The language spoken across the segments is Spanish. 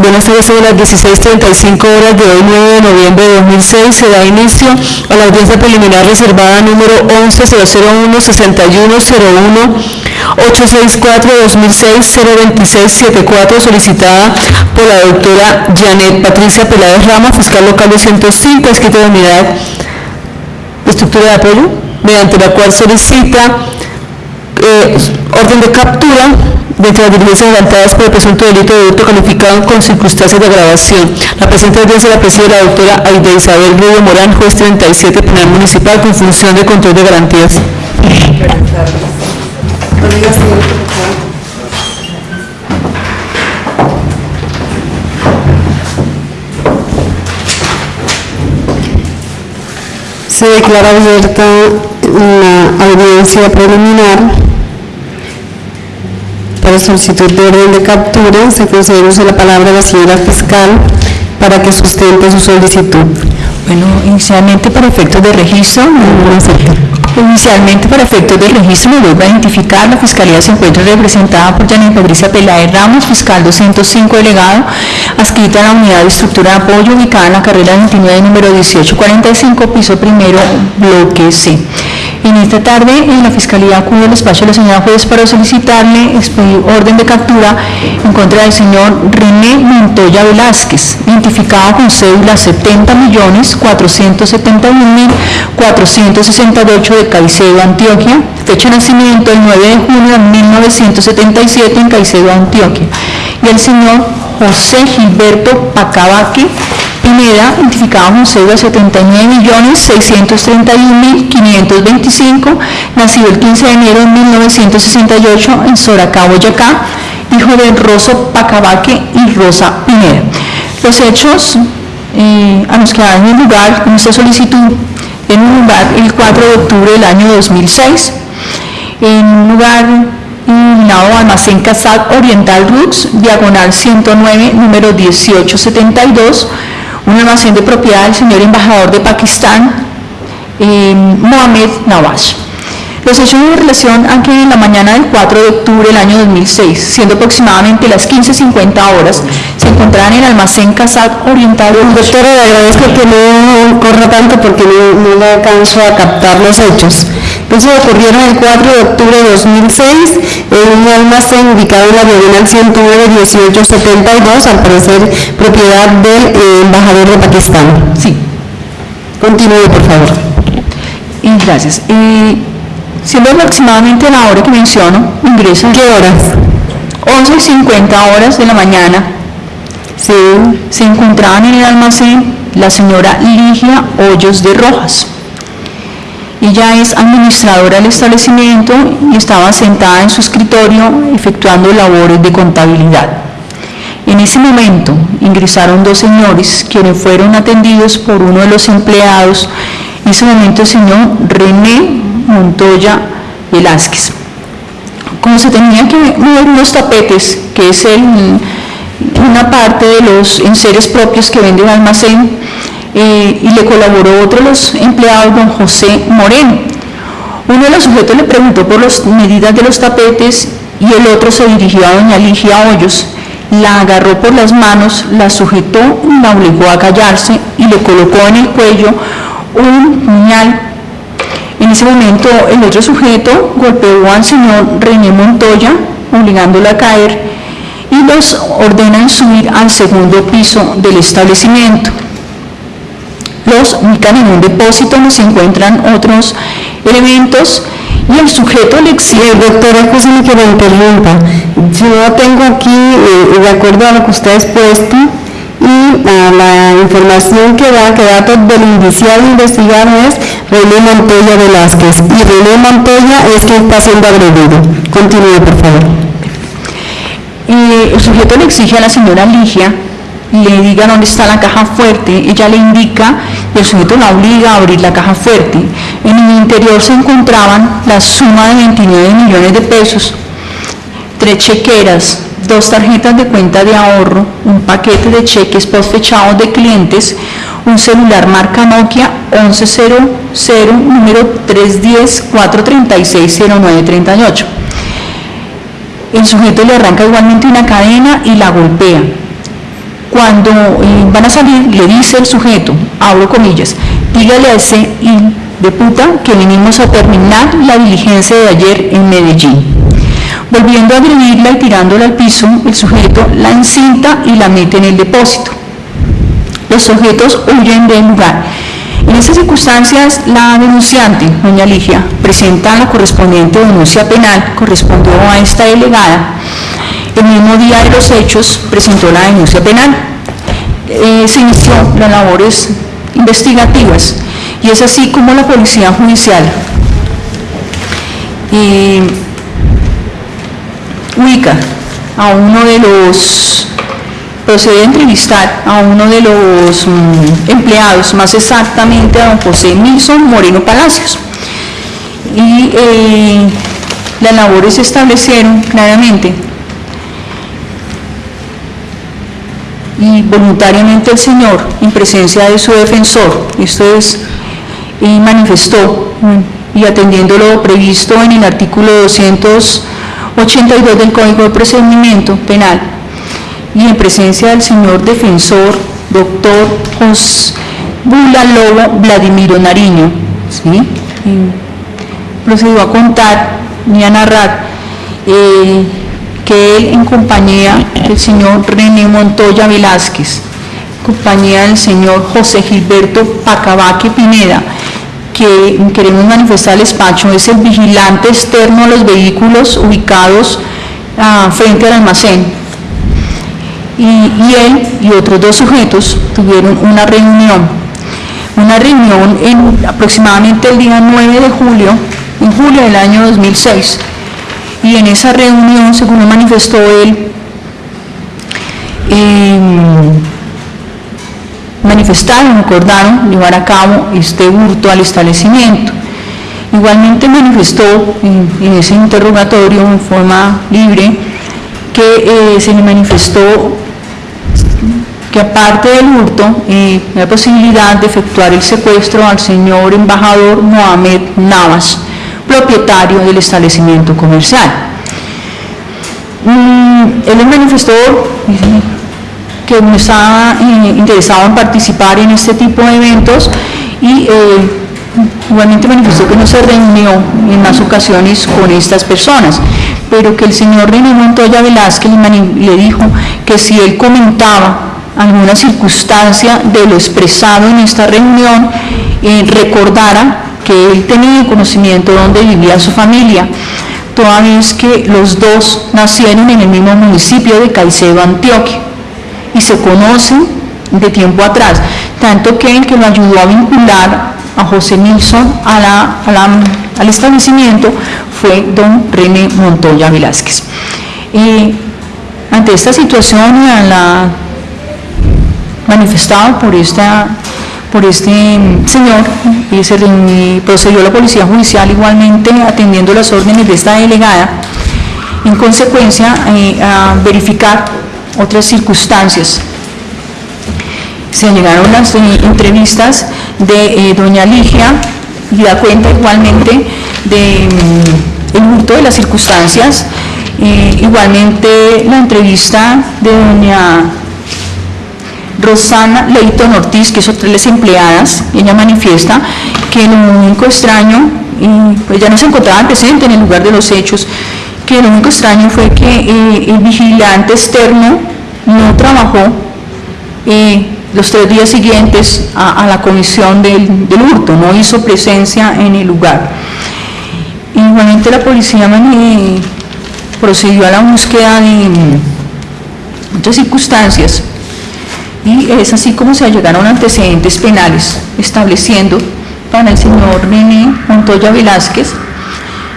Buenas tardes, son las 16.35 horas de hoy, 9 de noviembre de 2006. Se da inicio a la audiencia preliminar reservada número 11-001-6101. 864-2006-02674, solicitada por la doctora Janet Patricia Peláez Ramos, fiscal local de 105, escrito de unidad de estructura de apoyo, mediante la cual solicita eh, orden de captura de entre las diligencias adelantadas por el presunto delito de hurto calificado con circunstancias de agravación. La presente audiencia la preside la doctora Aide Isabel Rubio Morán, juez 37 penal municipal con función de control de garantías. Se declara abierta una audiencia preliminar para solicitud de orden de captura. Se concede la palabra a la señora fiscal para que sustente su solicitud. Bueno, inicialmente para efectos de registro, inicialmente para efectos de registro me vuelvo a identificar, la Fiscalía se encuentra representada por Janet Patricia Peláez Ramos, fiscal 205 delegado, adscrita a la unidad de estructura de apoyo ubicada en la carrera 29 número 1845, piso primero, bloque C. En esta tarde, en la Fiscalía acude al despacho de la señora juez para solicitarle expedir orden de captura en contra del señor René Montoya Velázquez, identificado con cédula 70 millones 471 mil 468 de Caicedo, Antioquia, fecha de nacimiento el 9 de junio de 1977 en Caicedo, Antioquia, y el señor José Gilberto Pacabaque Pineda, identificado con cédula 79.631.525, nacido el 15 de enero de 1968 en Soracá, Boyacá, hijo de Rosso Pacabaque y Rosa Pineda. Los hechos eh, a los que dan lugar en esta solicitud en un lugar el 4 de octubre del año 2006, en un lugar denominado Almacén Casat Oriental Roots, diagonal 109, número 1872, un almacén de propiedad del señor embajador de Pakistán, eh, Mohamed Nawaz. Los hechos de relación a que en la mañana del 4 de octubre del año 2006, siendo aproximadamente las 15.50 horas, se encontraban en el almacén Casat Oriental Roots. Doctora, le agradezco que no corra tanto porque no, no alcanzo a captar los hechos. Entonces ocurrieron el 4 de octubre de 2006 en un almacén ubicado en la diagonal 109-1872, al parecer propiedad del eh, embajador de Pakistán. Sí, Continúe, por favor. y gracias. Eh, siendo aproximadamente la hora que menciono, ingresa ¿Qué horas? 11 y 50 horas de la mañana. Sí. Se encontraban en el almacén la señora Ligia Hoyos de Rojas. Ella es administradora del establecimiento y estaba sentada en su escritorio efectuando labores de contabilidad. En ese momento ingresaron dos señores quienes fueron atendidos por uno de los empleados, en ese momento el señor René Montoya Velázquez. Como se tenían que mover unos tapetes, que es una parte de los enseres propios que vende el almacén, eh, y le colaboró otro de los empleados, don José Moreno. Uno de los sujetos le preguntó por las medidas de los tapetes y el otro se dirigió a doña Ligia Hoyos. La agarró por las manos, la sujetó, la obligó a callarse y le colocó en el cuello un puñal. En ese momento el otro sujeto golpeó al señor René Montoya, obligándolo a caer, y los ordenan subir al segundo piso del establecimiento los ubican en un depósito donde se encuentran otros elementos y el sujeto le exige, doctora, escúcheme que me interrumpa. Yo tengo aquí, eh, de acuerdo a lo que usted ha expuesto y a la información que da, que datos del indiciado investigado es René Montoya Velázquez. Y René Montoya es quien está siendo agredido. Continúe, por favor. eh, el sujeto le exige a la señora Ligia le diga dónde está la caja fuerte, ella le indica y el sujeto la obliga a abrir la caja fuerte. En el interior se encontraban la suma de 29 millones de pesos, tres chequeras, dos tarjetas de cuenta de ahorro, un paquete de cheques postfechados de clientes, un celular marca Nokia 1100, número 310-436-0938. El sujeto le arranca igualmente una cadena y la golpea. Cuando eh, van a salir, le dice el sujeto, abro comillas, dígale a ese hijo de puta que venimos a terminar la diligencia de ayer en Medellín. Volviendo a agredirla y tirándola al piso, el sujeto la encinta y la mete en el depósito. Los sujetos huyen del lugar. En esas circunstancias, la denunciante, doña Ligia, presenta la correspondiente denuncia penal, correspondió a esta delegada. El mismo día de los hechos presentó la denuncia penal. Eh, se inició las labores investigativas y es así como la Policía Judicial eh, ubica a uno de los procede a entrevistar a uno de los mm, empleados, más exactamente a don José Nilson Moreno Palacios. Y eh, las labores se establecieron claramente y voluntariamente el señor, en presencia de su defensor, esto es, y manifestó, y atendiendo lo previsto en el artículo 282 del Código de Procedimiento Penal, y en presencia del señor defensor, doctor José Bula Lobo Vladimiro Nariño, ¿sí? procedió a contar y a narrar eh, que él en compañía del señor René Montoya Velázquez, compañía del señor José Gilberto Pacabaque Pineda, que queremos manifestar el despacho, es el vigilante externo a los vehículos ubicados ah, frente al almacén, y, él y otros dos sujetos tuvieron una reunión, una reunión en aproximadamente el día 9 de julio, en julio del año 2006, y en esa reunión, según manifestó él, em, manifestaron, acordaron llevar a cabo este hurto al establecimiento. Igualmente manifestó en, ese interrogatorio en forma libre que eh, se le manifestó que aparte del hurto, eh, la posibilidad de efectuar el secuestro al señor embajador Mohamed Navas, propietario del establecimiento comercial. Mm, él manifestó que no estaba eh, interesado en participar en este tipo de eventos y eh, igualmente manifestó que no se reunió en más ocasiones con estas personas, pero que el señor René Montoya Velázquez le dijo que si él comentaba alguna circunstancia de lo expresado en esta reunión, eh, recordara que él tenía conocimiento de dónde vivía su familia, toda vez que los dos nacieron en el mismo municipio de Caicedo, Antioquia, y se conocen de tiempo atrás, tanto que el que lo ayudó a vincular a José Nilsson al establecimiento fue don René Montoya Velázquez. Y ante esta situación, la manifestado por, esta, por este señor y se procedió la Policía Judicial igualmente atendiendo las órdenes de esta delegada, en consecuencia eh, a verificar otras circunstancias. Se llegaron las eh, entrevistas de eh, doña Ligia y da cuenta igualmente de mm, de las circunstancias, igualmente la entrevista de doña Rosana Leighton Ortiz, que es otra de las empleadas, ella manifiesta que lo único extraño, y pues ya no se encontraba presente en el lugar de los hechos, que lo único extraño fue que eh, el vigilante externo no trabajó eh, los tres días siguientes a, la comisión del, del, hurto, no hizo presencia en el lugar. Igualmente la policía procedió a la búsqueda de otras circunstancias y es así como se llegaron antecedentes penales, estableciendo para el señor René Montoya Velázquez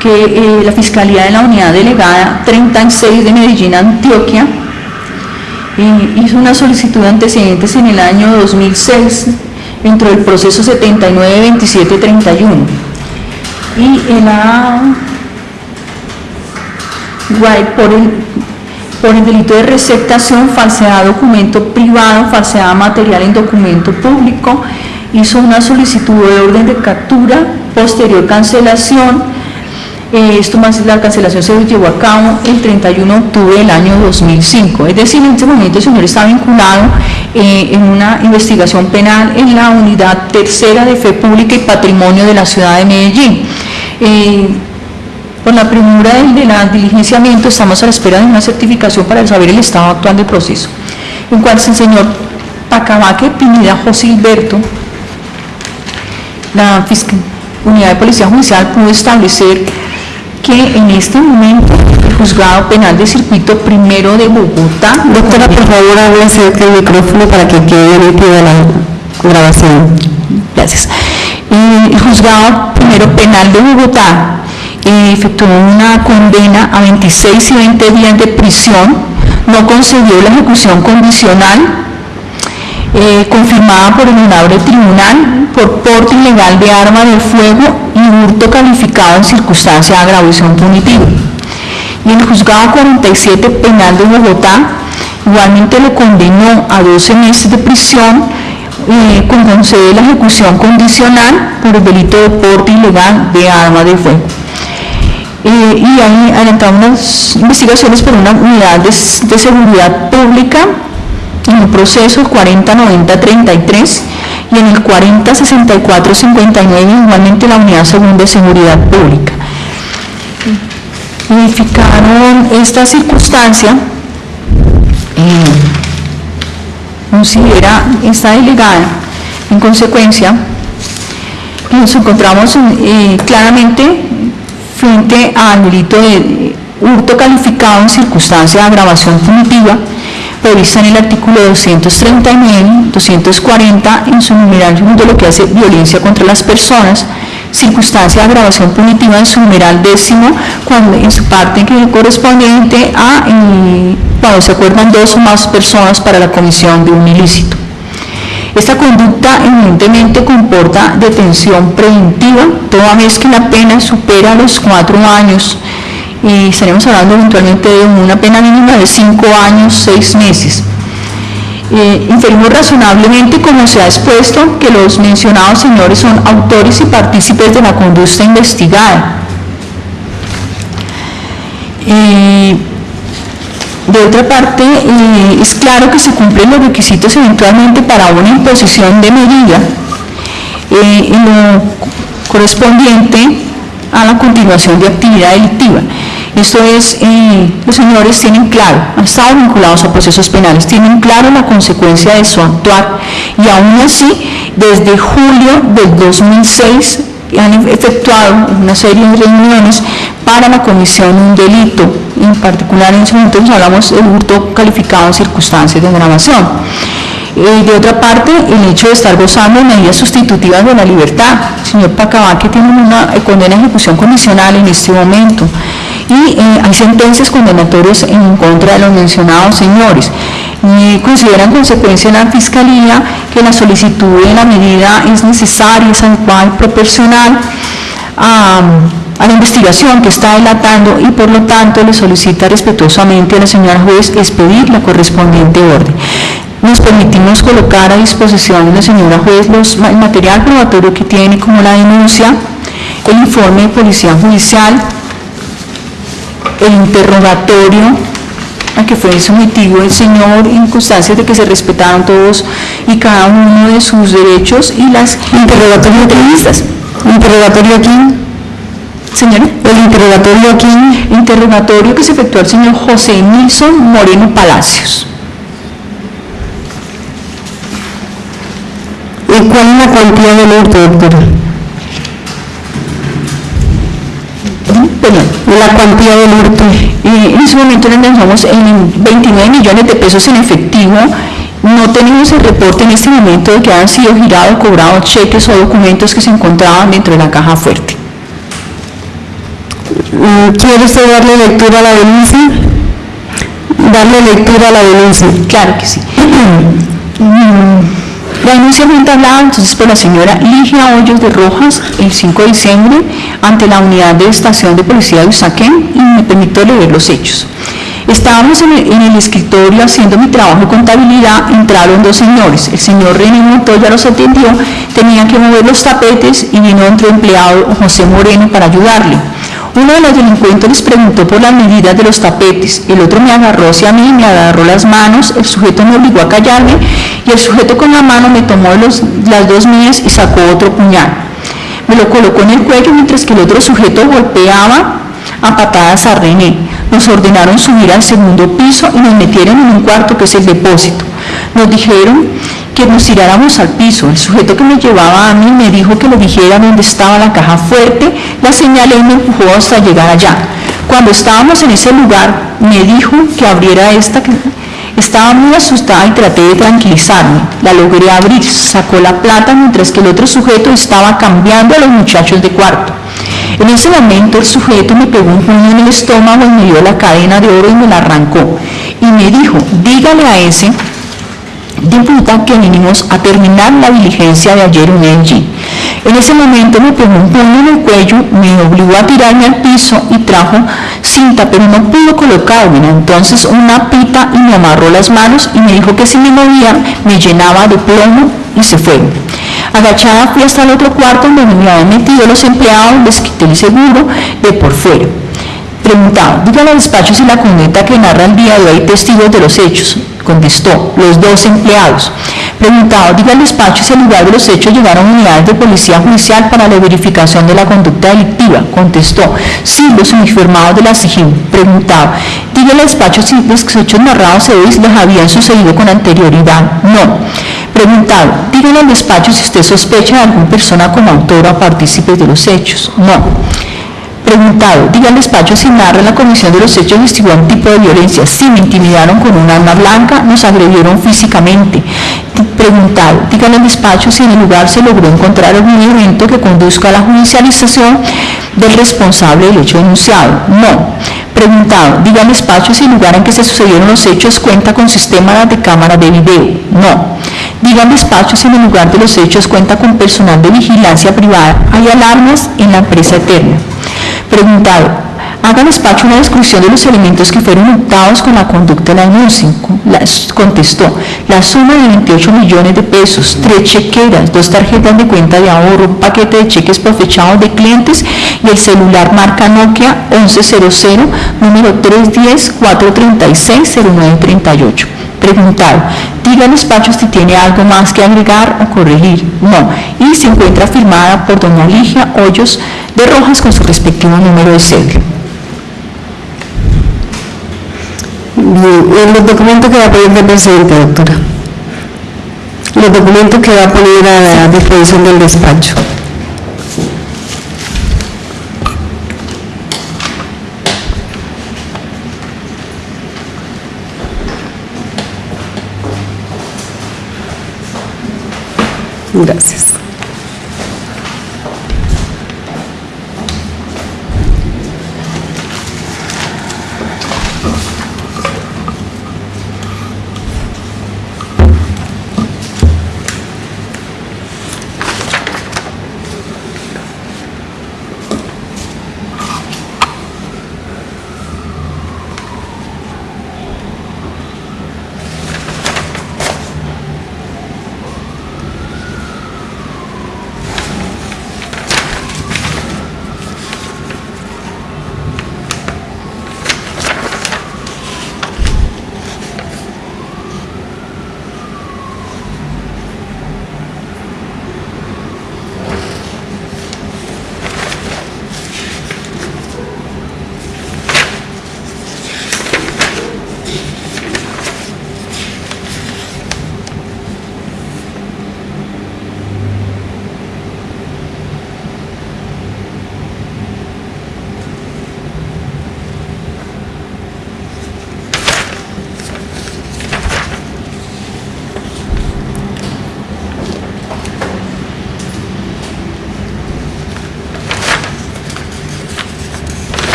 que eh, la Fiscalía de la Unidad Delegada 36 de Medellín, Antioquia, eh, hizo una solicitud de antecedentes en el año 2006 dentro del proceso 79-27-31 y en la por el por el delito de receptación, falsedad documento privado, falsedad material en documento público, hizo una solicitud de orden de captura, posterior cancelación, Eh, esto más la cancelación se llevó a cabo el 31 de octubre del año 2005. Es decir, en este momento el señor está vinculado eh, en una investigación penal en la unidad tercera de fe pública y patrimonio de la ciudad de Medellín. Eh, por la premura del, de la diligenciamiento estamos a la espera de una certificación para saber el estado actual del proceso. En cuanto al señor Pacabaque Pineda José Hilberto, la fiscal- unidad de policía judicial pudo establecer que en este momento el juzgado penal de circuito primero de Bogotá Doctora, por favor, hable cerca del micrófono para que quede nítida la grabación. Gracias. Eh, El juzgado primero penal de Bogotá efectuó una condena a 26 y 20 días de prisión, no concedió la ejecución condicional eh, confirmada por el honorable tribunal por porte ilegal de arma de fuego y hurto calificado en circunstancia de agravación punitiva. Y el juzgado 47 penal de Bogotá igualmente lo condenó a 12 meses de prisión eh, con concede la ejecución condicional por el delito de porte ilegal de arma de fuego. Y ahí adelantamos unas investigaciones por una unidad de, seguridad pública en el proceso 409033 y en el 406459 igualmente la unidad segunda de seguridad pública. Verificaron esta circunstancia, eh, considera esta delegada en consecuencia nos encontramos eh, claramente frente al delito de hurto calificado en circunstancia de agravación punitiva prevista en el artículo 239, 240 en su numeral segundo lo que hace violencia contra las personas, circunstancia de agravación punitiva en su numeral décimo, cuando en su parte que correspondiente a eh, cuando se acuerdan dos o más personas para la comisión de un ilícito. Esta conducta evidentemente comporta detención preventiva, toda vez que la pena supera los cuatro años y estaremos hablando eventualmente de una pena mínima de cinco años, seis meses. Eh, inferimos razonablemente, como se ha expuesto, que los mencionados señores son autores y partícipes de la conducta investigada. Eh, de otra parte, eh, es claro que se cumplen los requisitos eventualmente para una imposición de medida eh, correspondiente a la continuación de actividad delictiva. Esto es, eh, los señores tienen claro, han estado vinculados a procesos penales, tienen claro la consecuencia de su actuar y aún así, desde julio del 2006 han efectuado una serie de reuniones para la comisión de un delito, en particular en ese momento nos hablamos del hurto calificado en circunstancias de agravación. Eh, de otra parte, el hecho de estar gozando de medidas sustitutivas de la libertad. El señor Pacabaque tiene una eh, condena de ejecución condicional en este momento y eh, hay sentencias condenatorias en contra de los mencionados señores. Y considera en consecuencia la Fiscalía que la solicitud de la medida es necesaria, es adecuada y proporcional a, a la investigación que está delatando y por lo tanto le solicita respetuosamente a la señora juez expedir la correspondiente orden. Nos permitimos colocar a disposición de la señora juez los, el material probatorio que tiene como la denuncia, el informe de policía judicial, el interrogatorio a que fue sometido el señor en constancias de que se respetaron todos y cada uno de sus derechos y las Interrogatorio entrevistas. ¿Interrogatorio aquí? Señora, ¿El interrogatorio aquí? interrogatorio que se efectuó al señor José Nilson Moreno Palacios. ¿Y cuál es la cuantía del hurto, doctora? Perdón. La cuantía del hurto. Eh, en ese momento le lanzamos en 29 millones de pesos en efectivo. No tenemos el reporte en este momento de que han sido girados, cobrados cheques o documentos que se encontraban dentro de la caja fuerte. Mm, ¿Quiere usted darle lectura a la denuncia? Darle lectura a la denuncia. Claro que sí. La denuncia fue entablada entonces por la señora Ligia Hoyos de Rojas el 5 de diciembre ante la unidad de estación de policía de Usaquén y me permito leer los hechos. Estábamos en el, en el escritorio haciendo mi trabajo de contabilidad, entraron dos señores. El señor René Montoya los atendió, tenía que mover los tapetes y vino otro empleado, José Moreno, para ayudarle. Uno de los delincuentes les preguntó por las medidas de los tapetes, el otro me agarró hacia mí, me agarró las manos, el sujeto me obligó a callarme y el sujeto con la mano me tomó las dos mías y sacó otro puñal. Me lo colocó en el cuello mientras que el otro sujeto golpeaba a patadas a René. Nos ordenaron subir al segundo piso y nos metieron en un cuarto que es el depósito. Nos dijeron que nos tiráramos al piso. El sujeto que me llevaba a mí me dijo que le dijera dónde estaba la caja fuerte, la señalé y me empujó hasta llegar allá. Cuando estábamos en ese lugar, me dijo que abriera esta, estaba muy asustada y traté de tranquilizarme. La logré abrir, sacó la plata mientras que el otro sujeto estaba cambiando a los muchachos de cuarto. En ese momento el sujeto me pegó un puño en el estómago y me dio la cadena de oro y me la arrancó. Y me dijo, dígale a ese de puta que vinimos a terminar la diligencia de ayer en LG. En ese momento me pegó un puño en el cuello, me obligó a tirarme al piso y trajo cinta, pero no pudo colocarme. Entonces una pita y me amarró las manos y me dijo que si me movía me llenaba de plomo y se fue. Agachada fui hasta el otro cuarto donde me habían metido los empleados, les quité el seguro de por fuera. Preguntado, dígale al despacho si la conducta que narra el día de hoy testigos de los hechos. Contestó, los dos empleados. Preguntado, diga al despacho si al lugar de los hechos llegaron unidades de policía judicial para la verificación de la conducta delictiva. Contestó, sí, los uniformados de la SIGIN. Preguntado, diga al despacho si los hechos narrados se les habían sucedido con anterioridad. No. Preguntado, dígale al despacho si usted sospecha de alguna persona como autora o partícipe de los hechos. No. Preguntado, diga al despacho si narra en la comisión de los hechos investigó un tipo de violencia. Sí, me intimidaron con un arma blanca, nos agredieron físicamente. Preguntado, dígale al despacho si en el lugar se logró encontrar algún elemento que conduzca a la judicialización del responsable del hecho denunciado. No. Preguntado, diga al despacho si el lugar en que se sucedieron los hechos cuenta con sistema de cámara de video. No. Diga al despacho si en el lugar de los hechos cuenta con personal de vigilancia privada. Hay alarmas en la empresa eterna. Preguntado, haga despacho una descripción de los elementos que fueron hurtados con la conducta de la denuncia. La- contestó, la suma de 28 millones de pesos, tres chequeras, dos tarjetas de cuenta de ahorro, un paquete de cheques profechados de clientes y el celular marca Nokia 1100, número 310-436-0938. Preguntado, diga al despacho si tiene algo más que agregar o corregir. No. Y se encuentra firmada por doña Ligia Hoyos de Rojas con su respectivo número de cédula. Bien, los documentos que va a poner de presente, doctora. Los documentos que va a poner a la disposición del despacho. Gracias.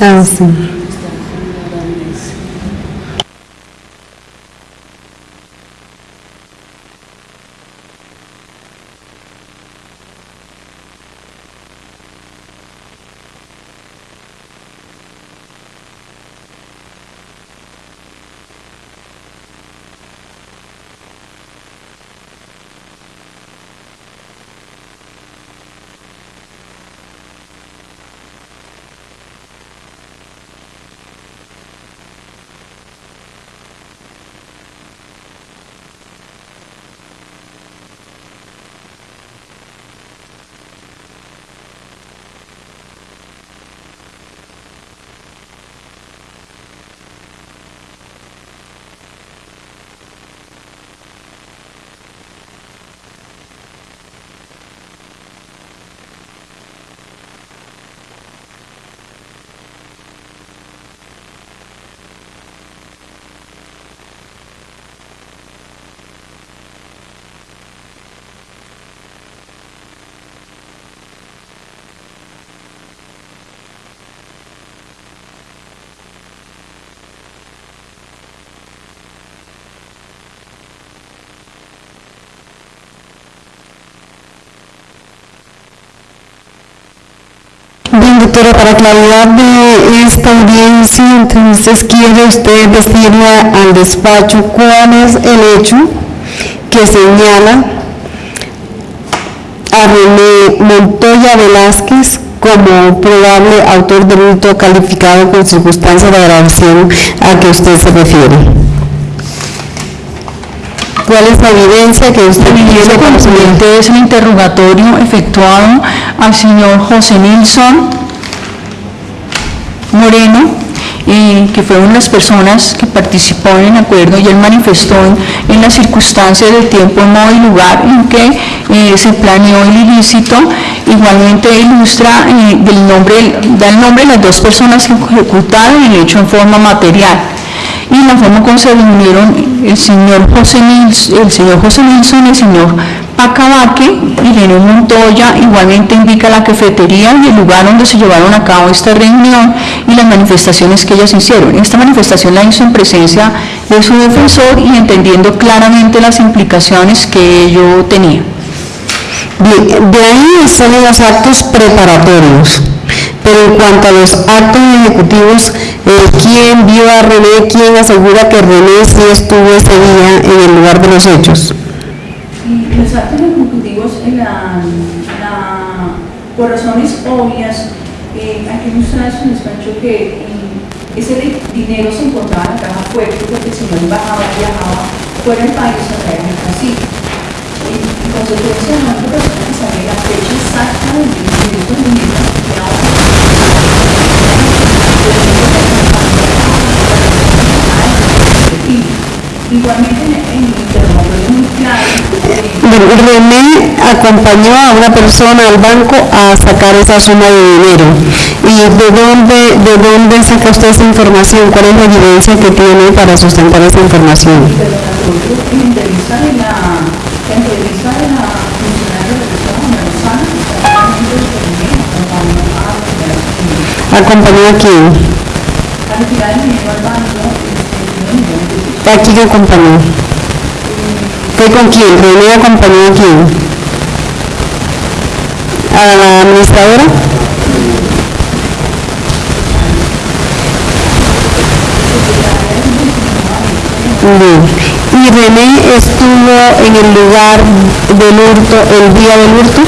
Ah, awesome. Doctora, para claridad de esta audiencia, entonces quiere usted decirle al despacho cuál es el hecho que señala a René Montoya Velázquez como probable autor del hurto calificado con circunstancia de agravación a que usted se refiere. ¿Cuál es la evidencia que usted tiene es el interrogatorio efectuado al señor José Nilsson Moreno, eh, que fue una de las personas que participó en el acuerdo y él manifestó en, las circunstancias del tiempo, modo y lugar en que eh, se planeó el ilícito. Igualmente ilustra eh, del nombre, da el nombre de las dos personas que ejecutaron el hecho en forma material y la forma como se reunieron el señor José Nilsson, el señor José Nilsson, el señor Pacabaque y René Montoya, igualmente indica la cafetería y el lugar donde se llevaron a cabo esta reunión y las manifestaciones que ellas hicieron. Esta manifestación la hizo en presencia de su defensor y entendiendo claramente las implicaciones que ello tenía. Bien, de ahí son los actos preparatorios. Pero en cuanto a los actos ejecutivos, ¿quién vio a René? ¿Quién asegura que René sí estuvo ese día en el lugar de los hechos? Y actos ejecutivos, en la, la- por razones obvias, eh, aquí muestra su despacho que eh, ese di- dinero se encontraba en la caja fuerte porque el señor embajaba, viajaba fuera del país a traer mercancía. Y en consecuencia, única persona que sabía la fecha exacta del dinero de estos dineros era una Igualmente, Bueno, René acompañó a una persona al banco a sacar esa suma de dinero. ¿Y de dónde, de dónde saca usted esa información? ¿Cuál es la evidencia que tiene para sustentar esa información? ¿Acompañó a quién? Millones de pesos. ¿A quién acompañó? ¿Fue con quién? ¿René acompañó a quién? ¿A la administradora? ¿Y René estuvo en el lugar del hurto, el día del hurto?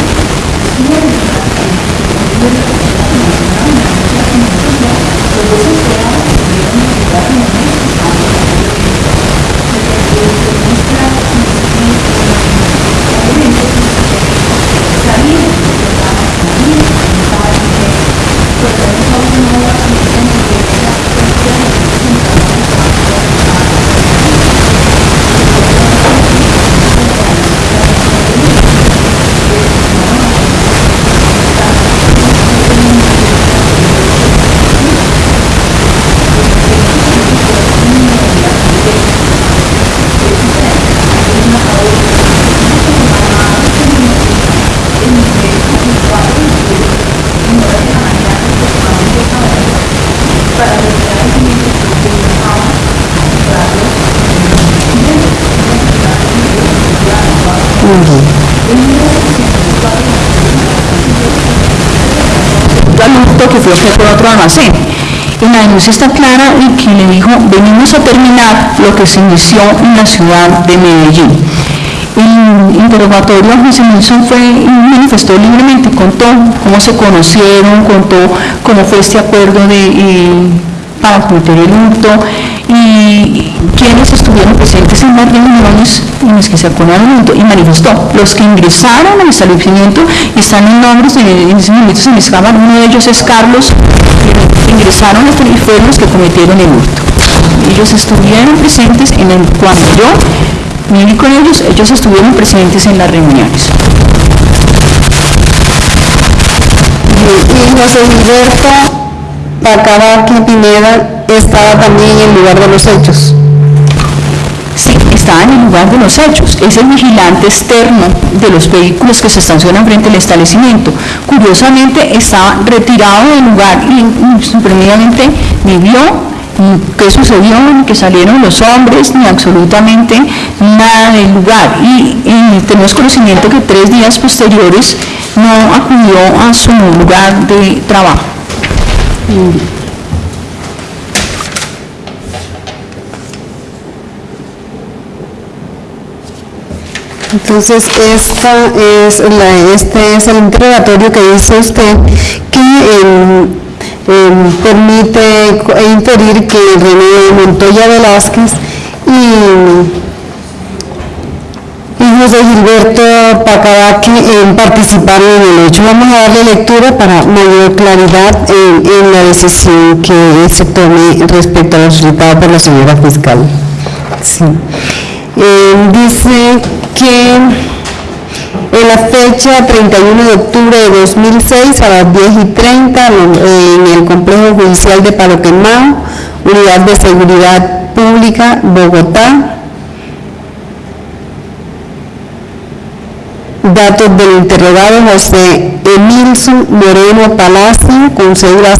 Fue por otro almacén. Y la denuncia está clara y que le dijo, venimos a terminar lo que se inició en la ciudad de Medellín. El interrogatorio a José Nilsson fue, manifestó libremente, contó cómo se conocieron, contó cómo fue este acuerdo de, eh, para cometer el hurto y quienes estuvieron presentes en las reuniones en las que se acordaron y manifestó los que ingresaron al establecimiento están en nombres de, en ese momento se llama, uno de ellos es Carlos, ingresaron y fueron los que cometieron el hurto. Ellos estuvieron presentes en el, cuando yo me vi con ellos, ellos estuvieron presentes en las reuniones. Y José Gilberto Pineda estaba también en el lugar de los hechos. Sí, estaba en el lugar de los hechos. Es el vigilante externo de los vehículos que se estacionan frente al establecimiento. Curiosamente, estaba retirado del lugar y supremamente ni vio qué sucedió, ni que salieron los hombres, ni absolutamente nada del lugar. Y tenemos conocimiento que tres días posteriores no acudió a su lugar de trabajo. Entonces, esta es la- este es el interrogatorio que dice usted que em, em, permite co- inferir que René Montoya Velázquez y, y José Gilberto Pacabaque em, participaron en el hecho. Vamos a darle lectura para mayor claridad en, en la decisión que se tome respecto a lo solicitado por la señora fiscal. Sí. Eh, dice que en la fecha 31 de octubre de 2006 a las 10 y 30 lo- en el complejo judicial de Palo Quemado, Unidad de Seguridad Pública, Bogotá. Datos del interrogado José Emilson Moreno Palacio con cédula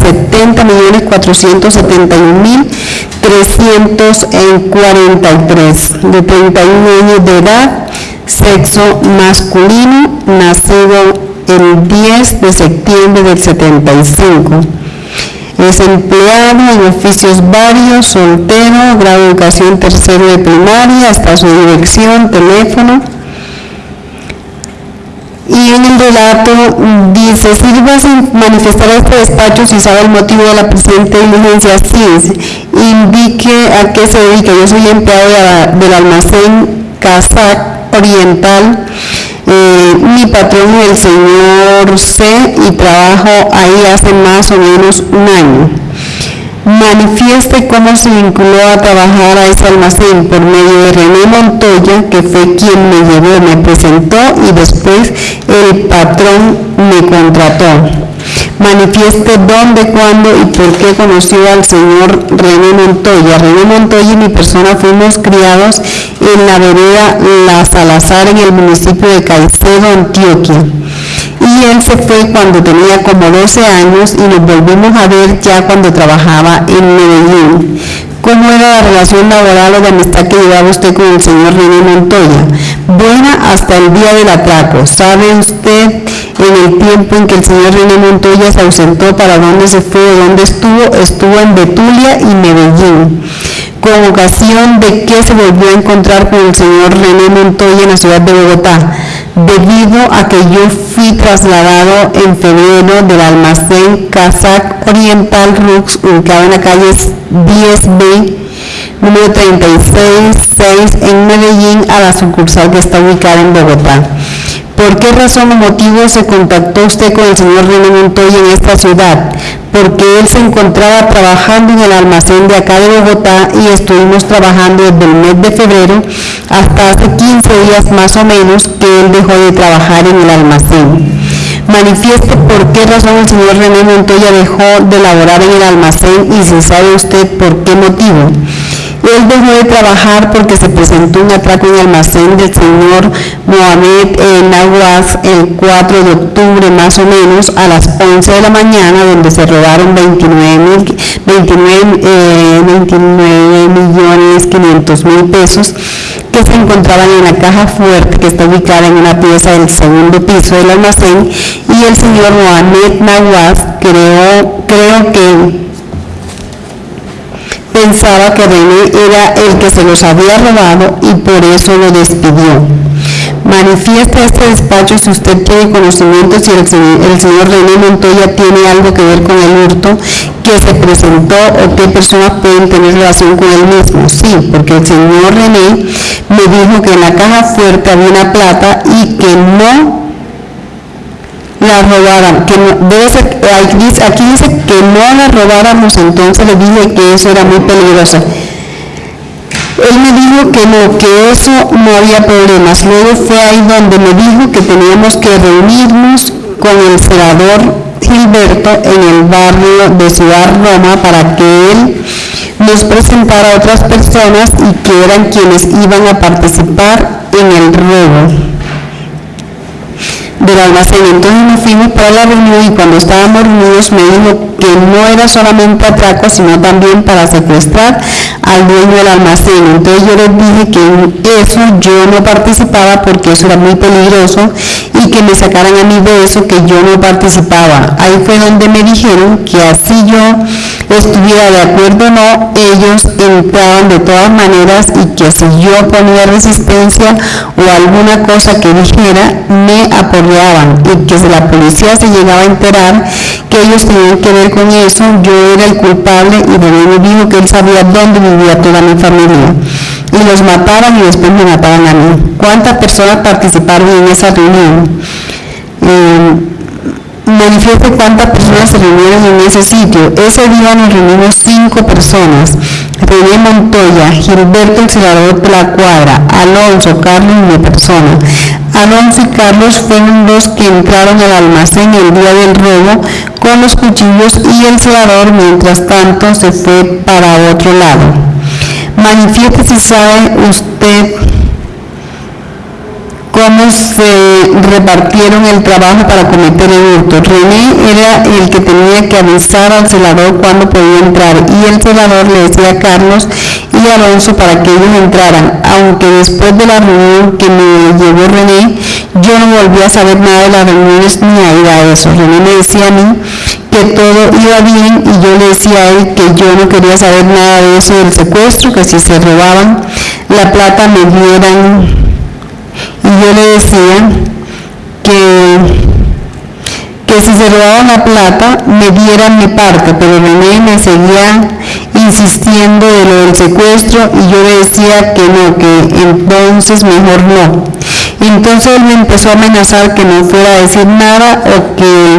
70.471.343 de 31 años de edad, sexo masculino, nacido el 10 de septiembre del 75. Es empleado en oficios varios, soltero, grado de educación tercero de primaria, hasta su dirección, teléfono. Y en el relato dice, sirva sin manifestar a este despacho si sabe el motivo de la presente diligencia, sí, indique a qué se dedica. Yo soy empleado del almacén Casac Oriental, eh, mi patrón es el señor C y trabajo ahí hace más o menos un año manifieste cómo se vinculó a trabajar a ese almacén por medio de René Montoya, que fue quien me llevó, me presentó y después el patrón me contrató. Manifieste dónde, cuándo y por qué conoció al señor René Montoya. René Montoya y mi persona fuimos criados en la vereda La Salazar en el municipio de Caicedo, Antioquia y él se fue cuando tenía como 12 años y nos volvimos a ver ya cuando trabajaba en Medellín. ¿Cómo era la relación laboral o de amistad que llevaba usted con el señor René Montoya? Buena hasta el día del atraco. ¿Sabe usted en el tiempo en que el señor René Montoya se ausentó para dónde se fue, dónde estuvo? Estuvo en Betulia y Medellín con ocasión de que se volvió a encontrar con el señor René Montoya en la ciudad de Bogotá, debido a que yo fui trasladado en febrero del almacén Casac Oriental Rux, ubicado en la calle 10B, número 366 en Medellín, a la sucursal que está ubicada en Bogotá. ¿Por qué razón o motivo se contactó usted con el señor René Montoya en esta ciudad? Porque él se encontraba trabajando en el almacén de acá de Bogotá y estuvimos trabajando desde el mes de febrero hasta hace 15 días más o menos que él dejó de trabajar en el almacén. Manifieste por qué razón el señor René Montoya dejó de laborar en el almacén y si sabe usted por qué motivo. Él dejó de trabajar porque se presentó un atraco en el almacén del señor Mohamed en el 4 de octubre más o menos a las 11 de la mañana donde se robaron 29, mil- 29, eh, 29 millones 500 mil pesos que se encontraban en la caja fuerte que está ubicada en una pieza del segundo piso del almacén y el señor Mohamed Naguas creo, creo que pensaba que René era el que se los había robado y por eso lo despidió. Manifiesta este despacho si usted tiene conocimiento si el, se- el señor René Montoya tiene algo que ver con el hurto que se presentó o qué personas pueden tener relación con él mismo. Sí, porque el señor René me dijo que en la caja fuerte había una plata y que no la robaran, que no, debe ser, aquí dice, que no la robáramos, entonces le dije que eso era muy peligroso. Él me dijo que no, que eso no había problemas. Luego fue ahí donde me dijo que teníamos que reunirnos con el senador Gilberto en el barrio de Ciudad Roma para que él nos presentara a otras personas y que eran quienes iban a participar en el robo del almacén. Entonces nos fuimos para la reunión y cuando estábamos reunidos me dijo que no era solamente atraco, sino también para secuestrar al dueño del almacén. Entonces yo les dije que en eso yo no participaba porque eso era muy peligroso que me sacaran a mí de eso que yo no participaba. Ahí fue donde me dijeron que así yo estuviera de acuerdo o no, ellos entraban de todas maneras y que si yo ponía resistencia o alguna cosa que dijera, me apoyaban y que si la policía se llegaba a enterar que ellos tenían que ver con eso, yo era el culpable y de me dijo que él sabía dónde vivía toda mi familia y los mataban y después me mataban a mí. ¿Cuántas personas participaron en esa reunión? Eh, manifieste cuántas personas se reunieron en ese sitio. Ese día nos reunimos cinco personas. René Montoya, Gilberto el senador de la cuadra, Alonso, Carlos y mi persona. Alonso y Carlos fueron los que entraron al almacén el día del robo con los cuchillos y el celador mientras tanto se fue para otro lado. Manifieste si sabe usted cómo se repartieron el trabajo para cometer el hurto. René era el que tenía que avisar al celador cuando podía entrar y el celador le decía a Carlos y Alonso para que ellos entraran, aunque después de la reunión que me llevó René, yo no volví a saber nada de las reuniones ni a ir a eso. René me decía a mí que todo iba bien y yo le decía a él que yo no quería saber nada de eso del secuestro, que si se robaban la plata me dieran yo le decía que, que si se robaban la plata me dieran mi parte, pero René me seguía insistiendo de lo del secuestro y yo le decía que no, que entonces mejor no. Entonces él me empezó a amenazar que no fuera a decir nada o que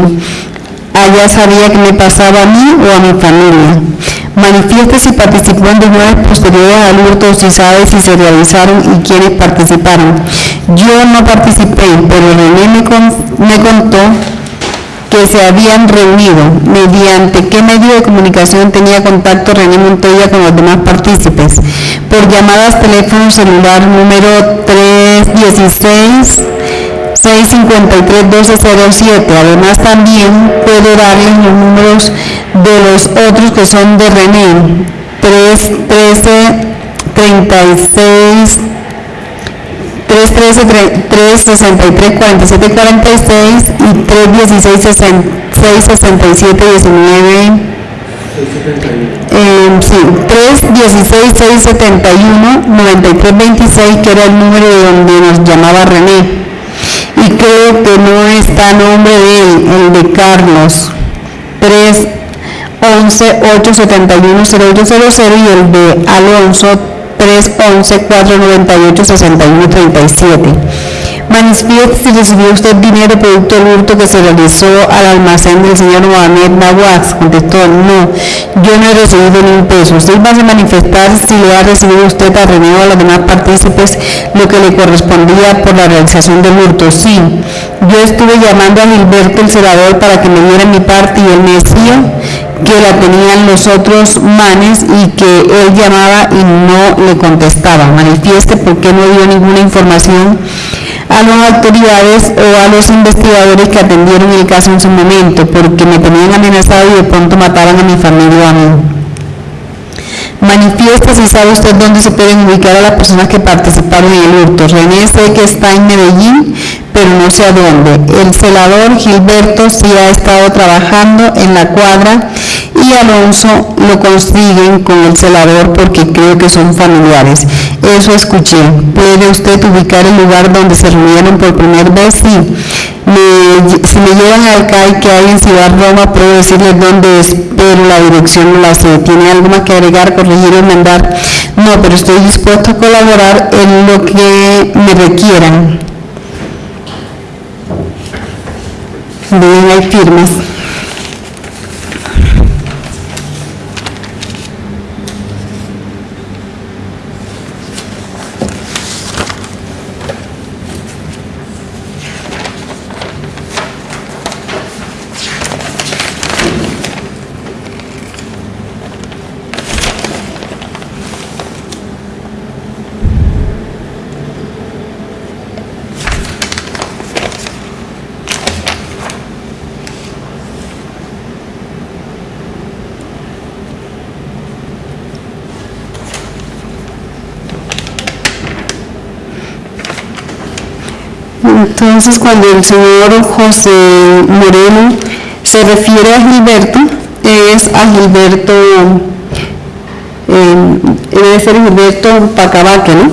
allá sabía que me pasaba a mí o a mi familia. Manifieste si participó en reuniones posteriores al hurto, si sabe si se realizaron y quiénes participaron. Yo no participé, pero René me, me contó que se habían reunido, mediante qué medio de comunicación tenía contacto René Montoya con los demás partícipes, por llamadas teléfono celular número 316 653-1207. Además también puedo darles los números de los otros que son de René. 313 36 313 363 47 46 y 316 667 19 eh, sí, 316 671 9326 que era el número de donde nos llamaba René y creo que no está nombre de él, el de Carlos. 311 871 0800 y el de Alonso 311 498 6137 Manifieste si recibió usted dinero producto del hurto que se realizó al almacén del señor Mohamed Nawaz. Contestó, no, yo no he recibido ni un peso. Usted va a manifestar si le ha recibido usted a René a los demás partícipes lo que le correspondía por la realización del hurto. Sí, yo estuve llamando a Gilberto el senador para que me diera mi parte y él me decía que la tenían los otros manes y que él llamaba y no le contestaba. Manifieste por qué no dio ninguna información a las autoridades o a los investigadores que atendieron el caso en su momento, porque me tenían amenazado y de pronto mataban a mi familia a mí. Manifiesta si sabe usted dónde se pueden ubicar a las personas que participaron en el hurto. René sé que está en Medellín, pero no sé a dónde. El celador Gilberto sí ha estado trabajando en la cuadra y Alonso lo consiguen con el celador porque creo que son familiares. Eso escuché. ¿Puede usted ubicar el lugar donde se reunieron por primera vez? Sí. si me llevan al CAI que hay en Ciudad Roma, puedo decirles dónde es, pero la dirección no la sé. ¿Tiene algo más que agregar, corregir o mandar? No, pero estoy dispuesto a colaborar en lo que me requieran. Bien, hay firmas. Entonces, cuando el señor José Moreno se refiere a Gilberto, es a Gilberto, eh, debe ser Gilberto Pacabaque, ¿no?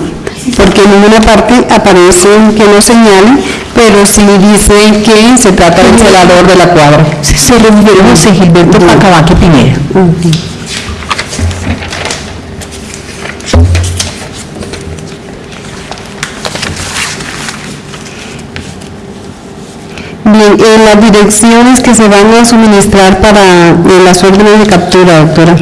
Porque en ninguna parte aparece que lo señale, pero sí dice que se trata del celador de la cuadra. Se refiere a José Gilberto Pacabaque Pineda. En las direcciones que se van a suministrar para eh, las órdenes de captura, doctora.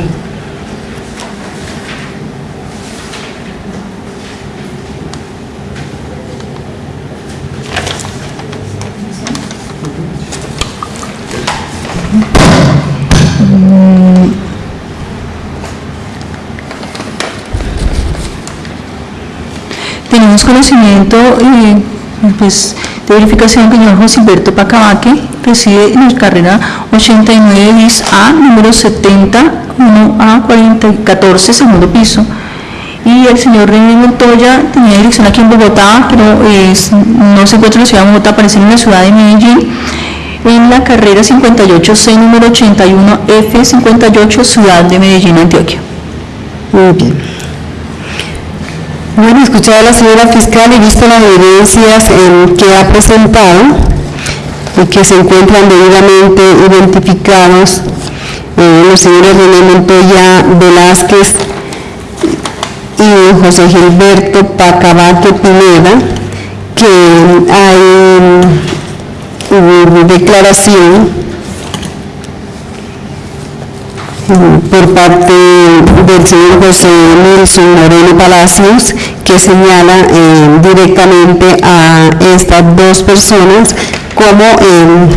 Tenemos conocimiento eh, pues, de verificación el señor José Alberto Pacabaque reside en la carrera 89 bis A, número 70, 1A 40 14, segundo piso. Y el señor René Montoya tenía dirección aquí en Bogotá, pero es- no se encuentra en la ciudad de Bogotá, aparece en la ciudad de Medellín, en la carrera 58C, número 81F 58, ciudad de Medellín, Antioquia. Muy bien. Bueno, escuchado la señora fiscal y visto las evidencias eh, que ha presentado y que se encuentran debidamente identificados eh, los señores René Montoya Velázquez y José Gilberto Pacabaque Pineda, que hay mm, declaración por parte del señor José Nelson Moreno Palacios, señala eh, directamente a estas dos personas como eh,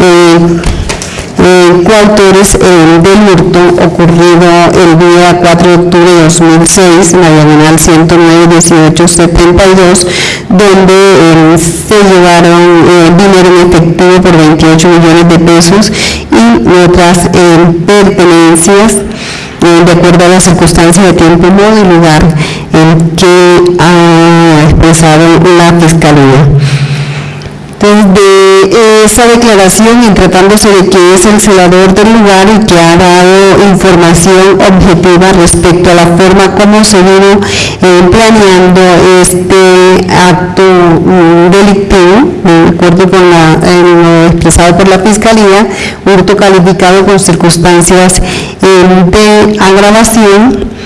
eh, coautores del hurto ocurrido el día 4 de octubre de 2006 en la diagonal 109-1872, donde se llevaron dinero en efectivo por 28 millones de pesos y otras pertenencias de acuerdo a las circunstancias de tiempo, modo y lugar en que ha expresado la Fiscalía. Entonces, de esa declaración, y tratándose de que es el celador del lugar y que ha dado información objetiva respecto a la forma como se vino eh, planeando este acto mm, delictivo, de acuerdo con la, eh, lo expresado por la Fiscalía, hurto calificado con circunstancias eh, de agravación,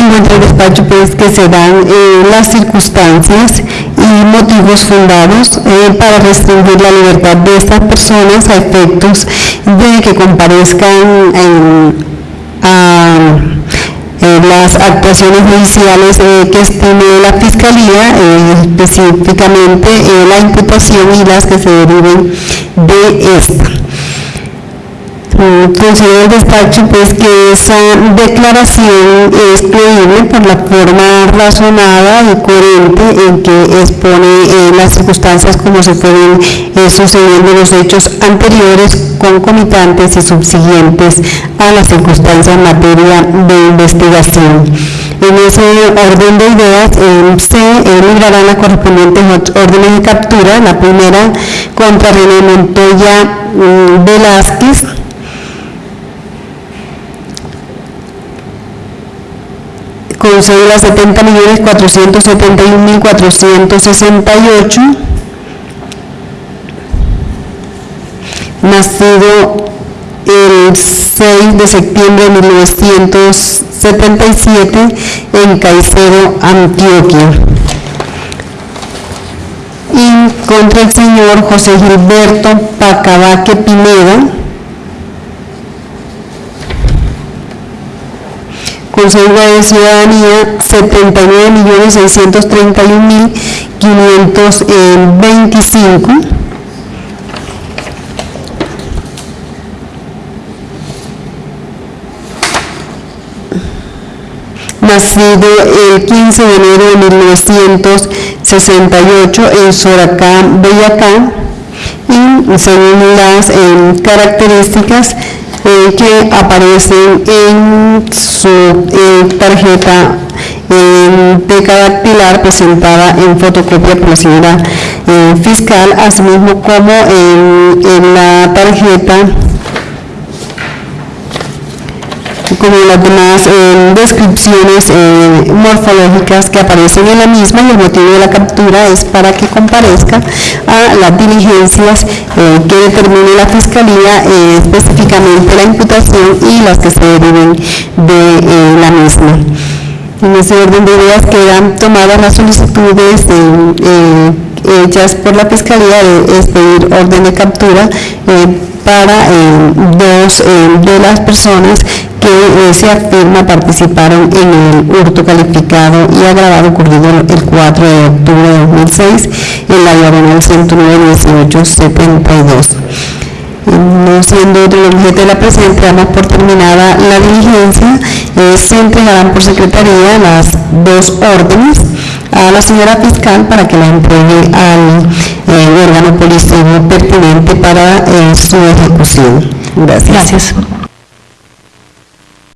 encuentra el despacho pues que se dan eh, las circunstancias y motivos fundados eh, para restringir la libertad de estas personas a efectos de que comparezcan en- a las actuaciones judiciales eh, que estime la Fiscalía, específicamente la imputación y las que se deriven de esta. Considero el despacho pues que esa declaración es creíble por la forma razonada y coherente en que expone eh, las circunstancias como se fueron eh, sucediendo los hechos anteriores, concomitantes y subsiguientes a las circunstancias en materia de investigación. En ese orden de ideas eh, se eh, librarán las correspondientes órdenes de captura, la primera contra René Montoya mm, Velázquez, con cédula 70 millones 471 mil 468, nacido el 6 de septiembre de 1977 en Caicedo, Antioquia. Y contra el señor José Gilberto Pacabaque Pineda, con cédula de ciudadanía 79.631.525. Nacido el 15 de enero de 1968 en Soracá, Boyacá, y según las eh, características eh, que aparecen en su eh, tarjeta eh, de dactilar presentada en fotocopia por la señora eh, fiscal, asimismo como en, en la tarjeta como las demás eh, descripciones eh, morfológicas que aparecen en la misma y el motivo de la captura es para que comparezca a las diligencias eh, que determine la Fiscalía, específicamente la imputación y las que se deriven de la misma. En ese orden de ideas quedan tomadas las solicitudes hechas por la Fiscalía de expedir orden de captura para dos de las personas se afirma participaron en el hurto calificado y agravado ocurrido el 4 de octubre de 2006 en la diagonal 109-1872. No siendo otro el objeto de la presente, damos por terminada la diligencia. Se entregarán por secretaría las dos órdenes a la señora fiscal para que la entregue al eh, órgano policial pertinente para eh, su ejecución. Gracias. Gracias.